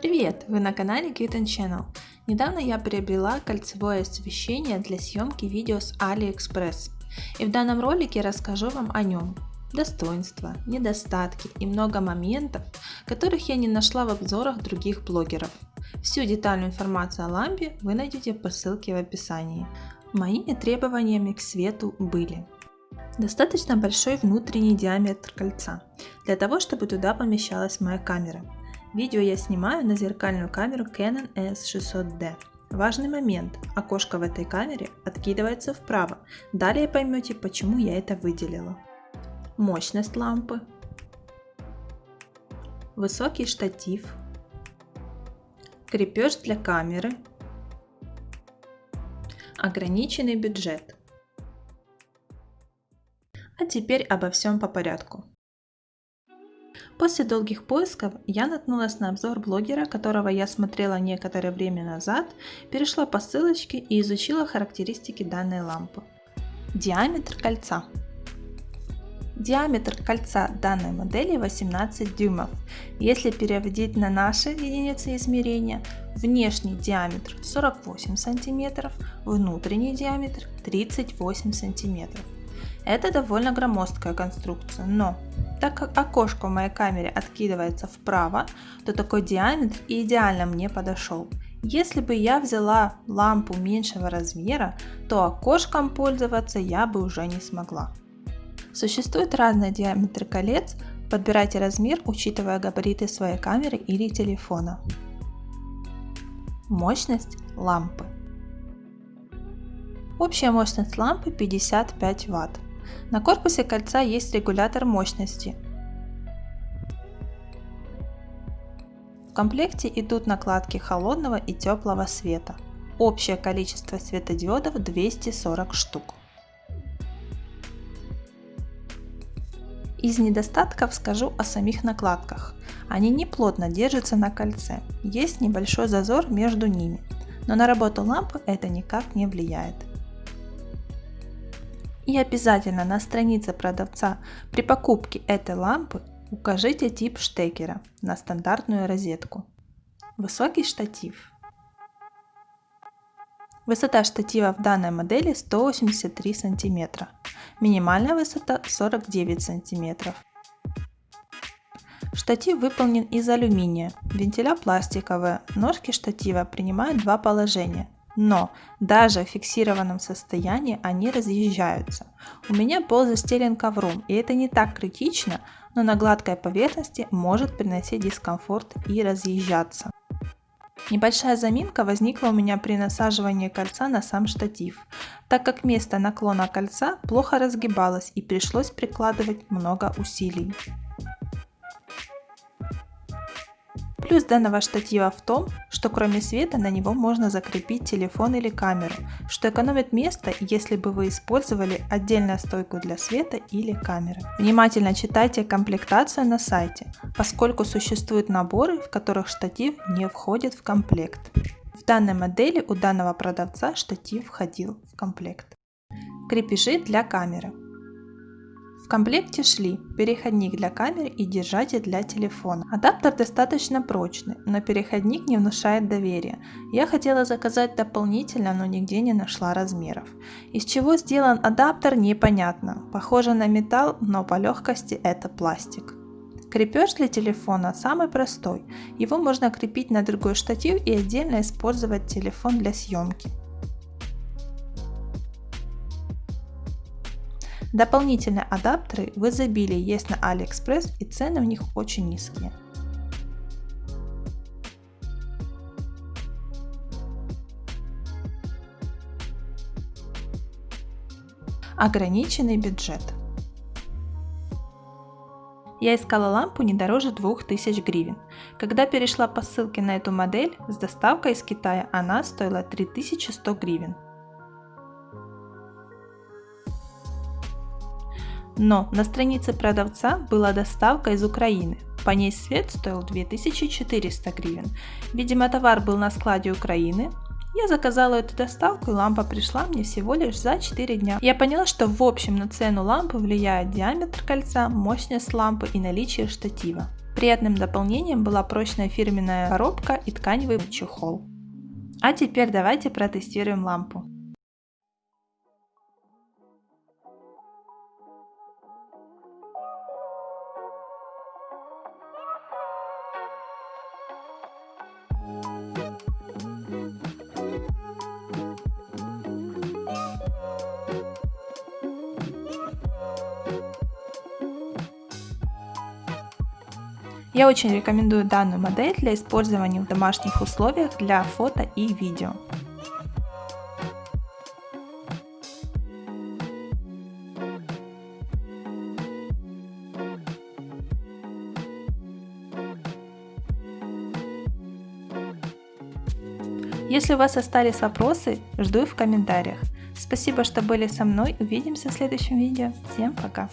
Привет! Вы на канале Cute Channel. Недавно я приобрела кольцевое освещение для съемки видео с AliExpress. И в данном ролике расскажу вам о нем. Достоинства, недостатки и много моментов, которых я не нашла в обзорах других блогеров. Всю детальную информацию о лампе вы найдете по ссылке в описании. Моими требованиями к свету были Достаточно большой внутренний диаметр кольца, для того, чтобы туда помещалась моя камера. Видео я снимаю на зеркальную камеру Canon S600D. Важный момент. Окошко в этой камере откидывается вправо. Далее поймете, почему я это выделила. Мощность лампы. Высокий штатив. Крепеж для камеры. Ограниченный бюджет. А теперь обо всем по порядку. После долгих поисков я наткнулась на обзор блогера, которого я смотрела некоторое время назад, перешла по ссылочке и изучила характеристики данной лампы. Диаметр кольца. Диаметр кольца данной модели 18 дюймов. Если переводить на наши единицы измерения, внешний диаметр 48 см, внутренний диаметр 38 см. Это довольно громоздкая конструкция, но так как окошко в моей камере откидывается вправо, то такой диаметр идеально мне подошел. Если бы я взяла лампу меньшего размера, то окошком пользоваться я бы уже не смогла. Существуют разные диаметры колец, подбирайте размер, учитывая габариты своей камеры или телефона. Мощность лампы. Общая мощность лампы 55 Вт. На корпусе кольца есть регулятор мощности. В комплекте идут накладки холодного и теплого света. Общее количество светодиодов 240 штук. Из недостатков скажу о самих накладках. Они не плотно держатся на кольце, есть небольшой зазор между ними, но на работу лампы это никак не влияет. И обязательно на странице продавца при покупке этой лампы укажите тип штекера на стандартную розетку. Высокий штатив. Высота штатива в данной модели 183 см. Минимальная высота 49 см. Штатив выполнен из алюминия, вентиля пластиковая, ножки штатива принимают два положения но даже в фиксированном состоянии они разъезжаются. У меня пол застелен ковром, и это не так критично, но на гладкой поверхности может приносить дискомфорт и разъезжаться. Небольшая заминка возникла у меня при насаживании кольца на сам штатив, так как место наклона кольца плохо разгибалось и пришлось прикладывать много усилий. Плюс данного штатива в том, что кроме света на него можно закрепить телефон или камеру, что экономит место, если бы вы использовали отдельную стойку для света или камеры. Внимательно читайте комплектацию на сайте, поскольку существуют наборы, в которых штатив не входит в комплект. В данной модели у данного продавца штатив входил в комплект. Крепежи для камеры. В комплекте шли переходник для камеры и держатель для телефона. Адаптер достаточно прочный, но переходник не внушает доверия. Я хотела заказать дополнительно, но нигде не нашла размеров. Из чего сделан адаптер непонятно. Похоже на металл, но по легкости это пластик. Крепеж для телефона самый простой. Его можно крепить на другой штатив и отдельно использовать телефон для съемки. Дополнительные адаптеры в изобилии есть на AliExpress и цены у них очень низкие. Ограниченный бюджет. Я искала лампу не дороже 2000 гривен. Когда перешла по ссылке на эту модель, с доставкой из Китая она стоила 3100 гривен. Но на странице продавца была доставка из Украины. По ней свет стоил 2400 гривен. Видимо, товар был на складе Украины. Я заказала эту доставку и лампа пришла мне всего лишь за 4 дня. Я поняла, что в общем на цену лампы влияет диаметр кольца, мощность лампы и наличие штатива. Приятным дополнением была прочная фирменная коробка и тканевый чехол. А теперь давайте протестируем лампу. Я очень рекомендую данную модель для использования в домашних условиях для фото и видео. Если у вас остались вопросы, жду их в комментариях. Спасибо, что были со мной. Увидимся в следующем видео. Всем пока!